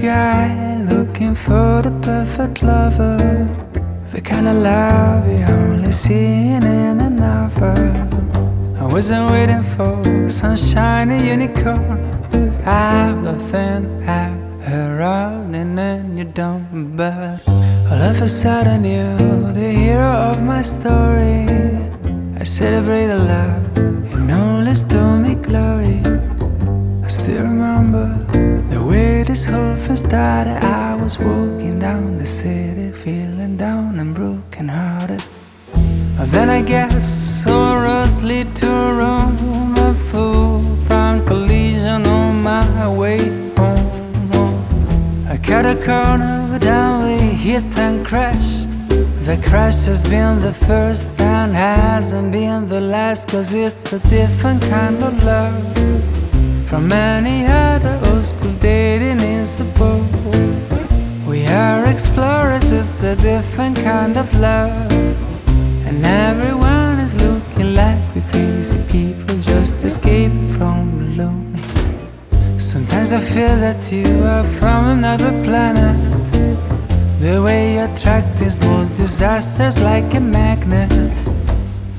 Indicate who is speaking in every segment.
Speaker 1: guy looking for the perfect lover. The kind of love you only see in a novel. I wasn't waiting for some shiny unicorn Out of thin air, around and you don't But all of a sudden you're the hero of my story. I celebrate the love you know, let's do me glory. I still remember this whole thing started I was walking down the city feeling down and broken hearted Then I guess roads lead to Rome A full front collision on my way home. I cut a corner, down we hit and crash. The crash has been the first and hasn't been the last Cause it's a different kind of love From any other old school boat Are explorers, it's a different kind of love. And everyone is looking like we crazy people Just escaping from lonely Sometimes I feel that you are from another planet. The way you attract these more disasters like a magnet.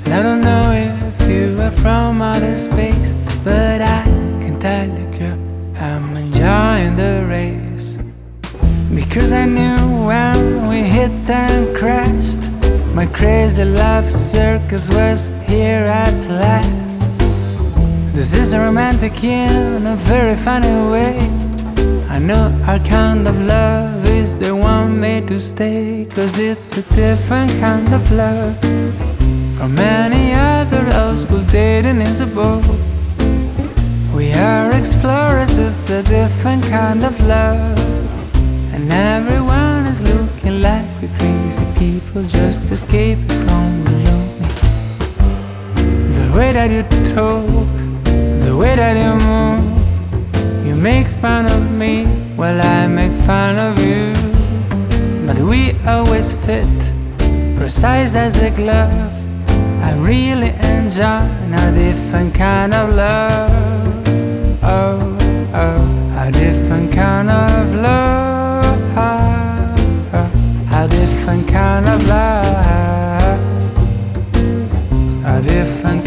Speaker 1: And I don't know if you are from outer space But I can tell you girl, I'm enjoying the race Because I knew when we hit and crashed My crazy love circus was here at last. This is a romantic in a very funny way. I know our kind of love is the one made to stay Cause it's a different kind of love From any other old school dating is a We are explorers, it's a different kind of love And everyone is looking like we're crazy people Just escaping from the lonely. The way that you talk the way that you move You make fun of me while I make fun of you. But we always fit Precise as a glove. I really enjoy a different kind of love. Oh, oh, a different kind of love different kind of love A different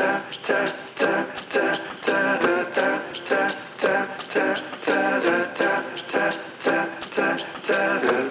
Speaker 2: together. Let this fire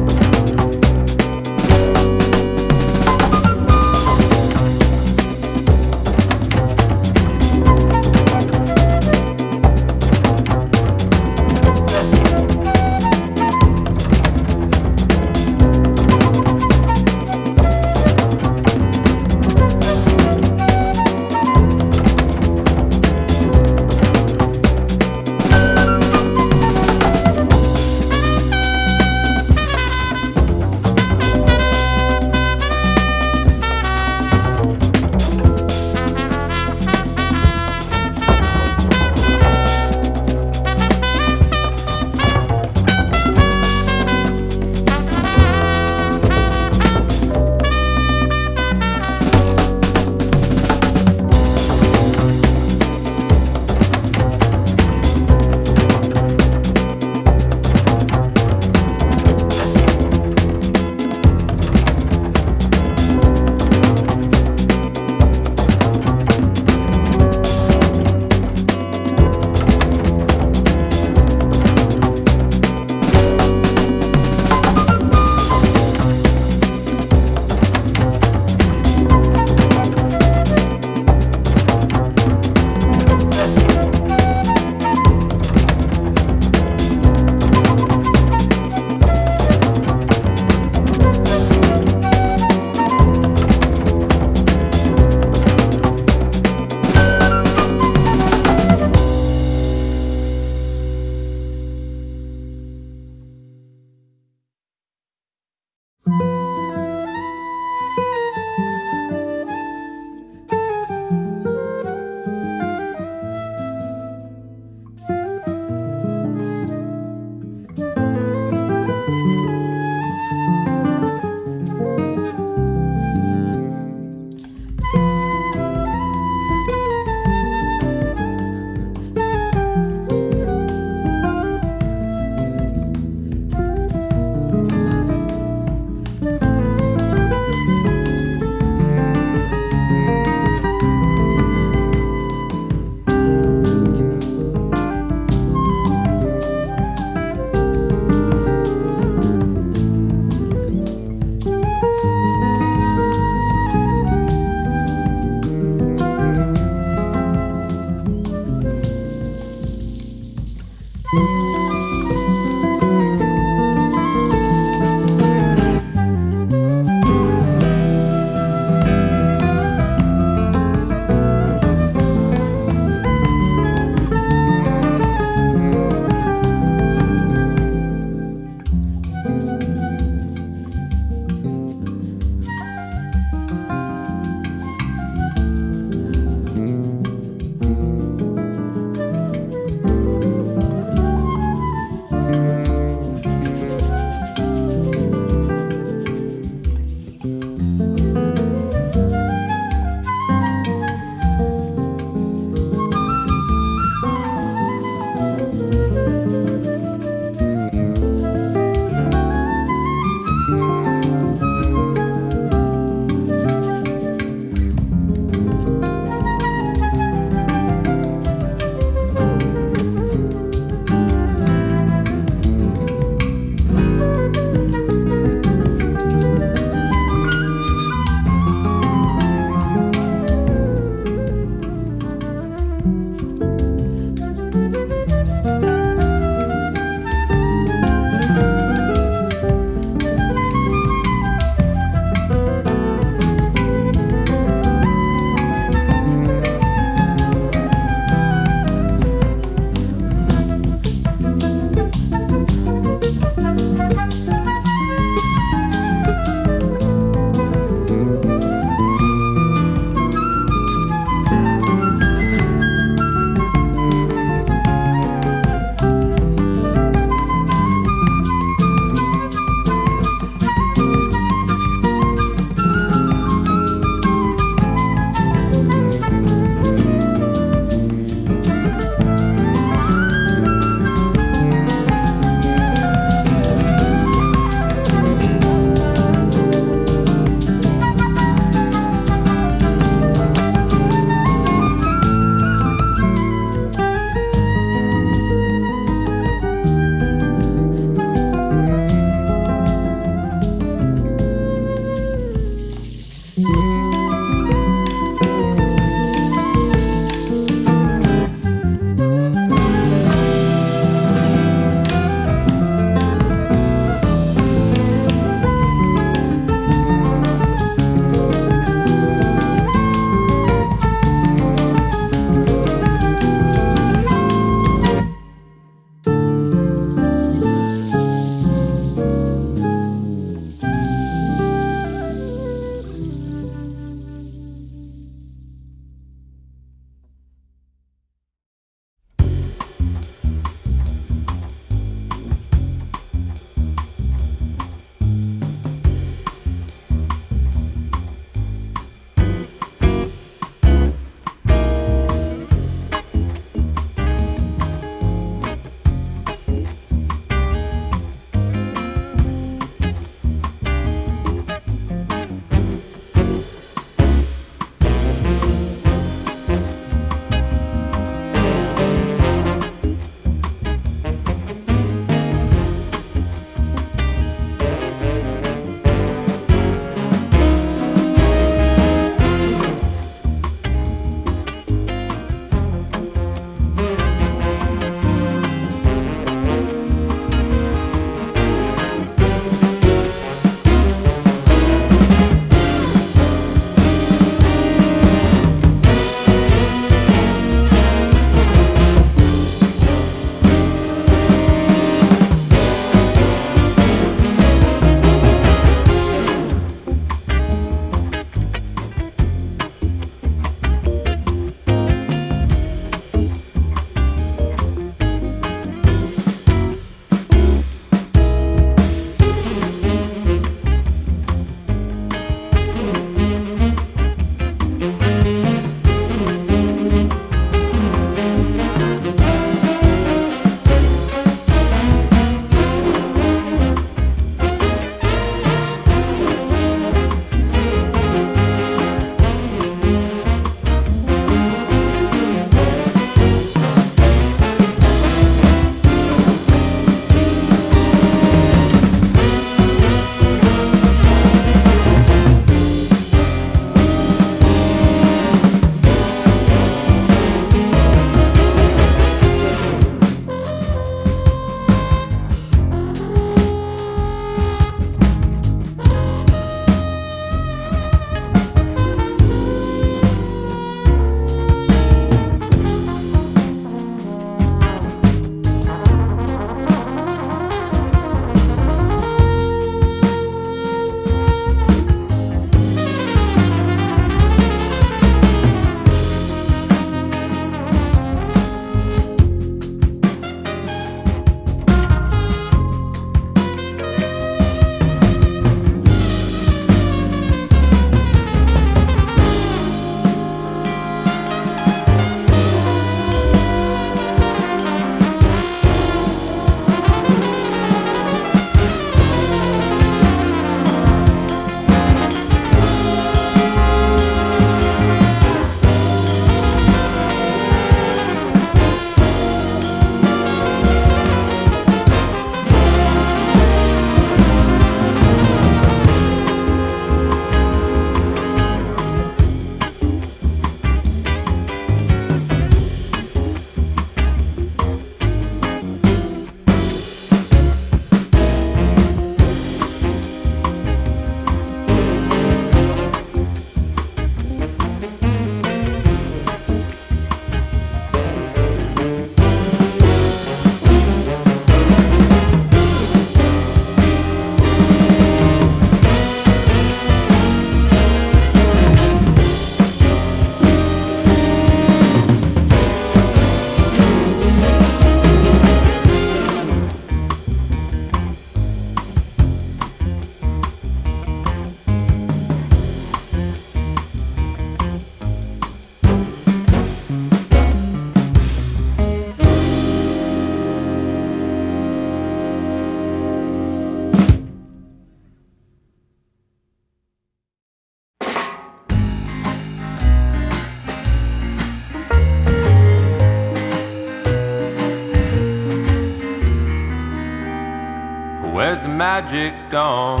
Speaker 3: magic gone?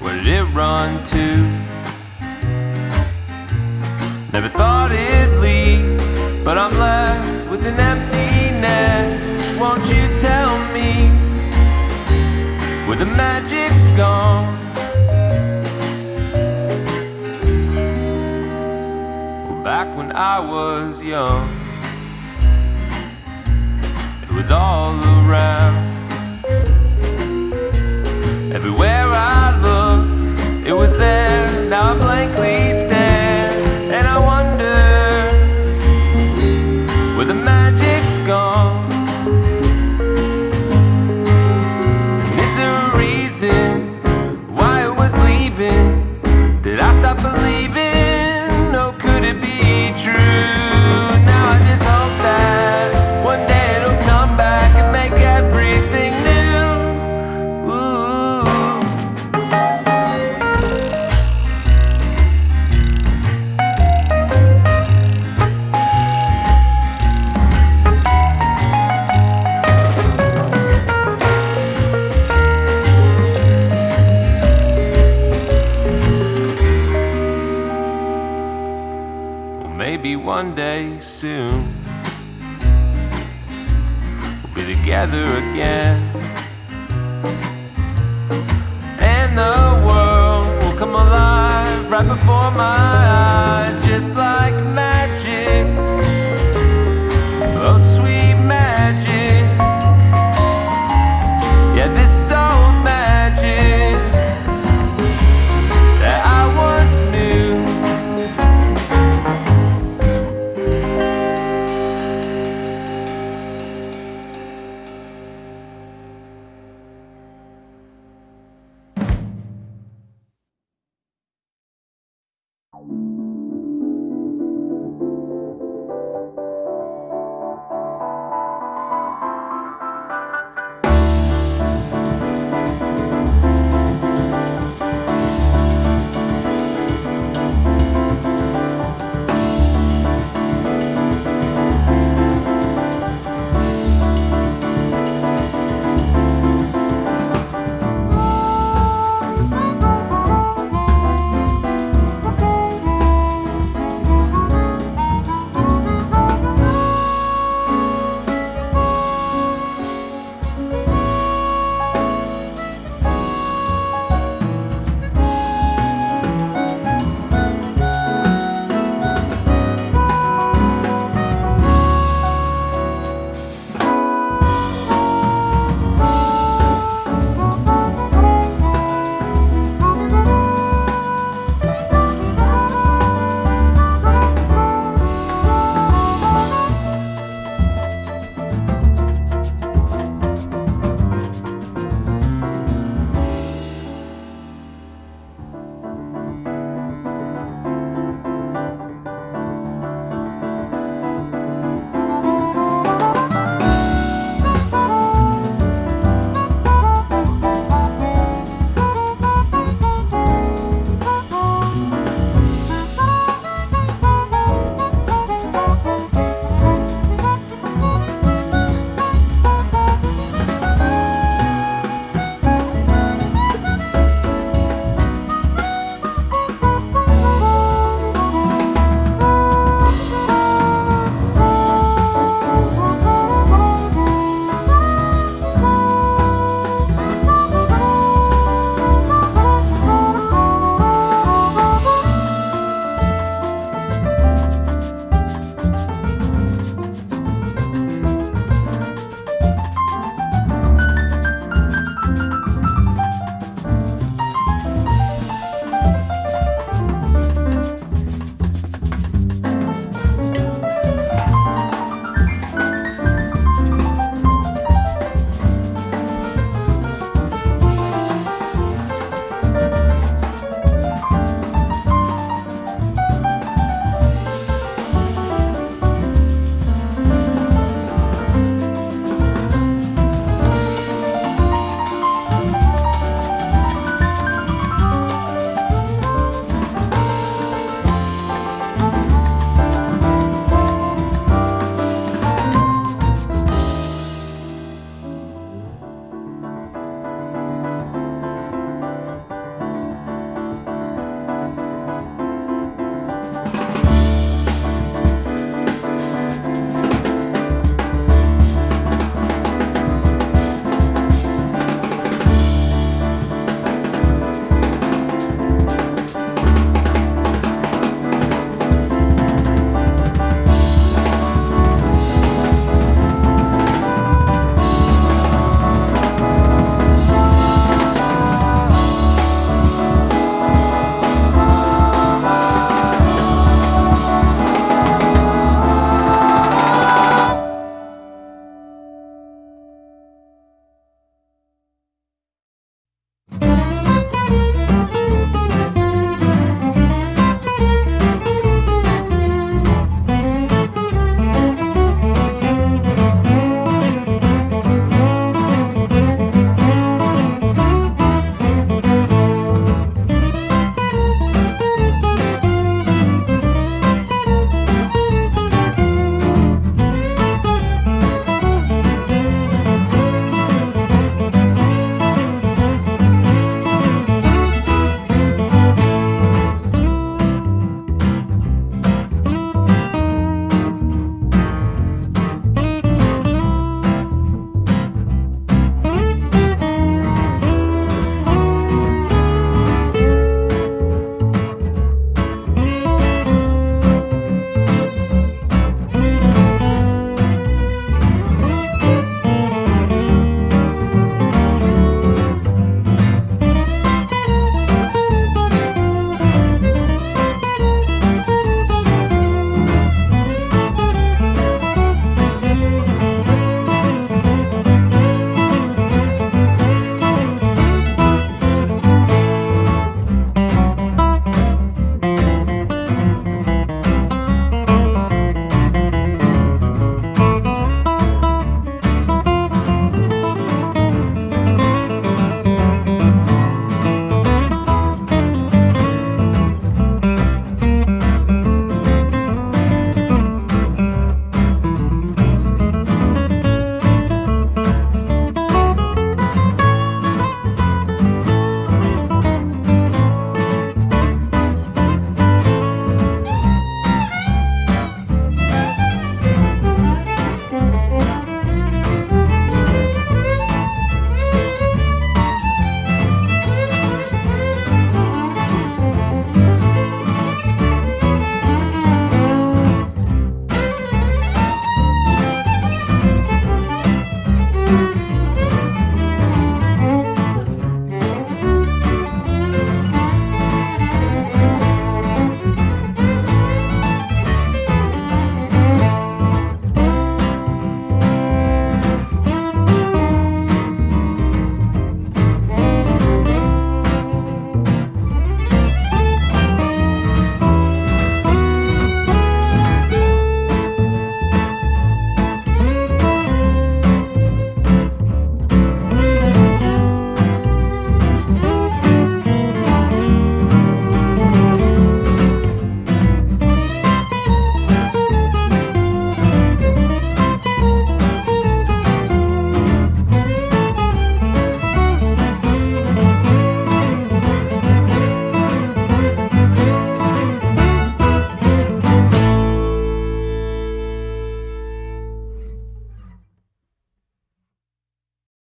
Speaker 3: Where did it run to? Never thought it'd leave, but I'm left with an emptiness. Won't you tell me where the magic's gone? Back when I was young, was all around. Everywhere I looked, it was there. Now I'm blankly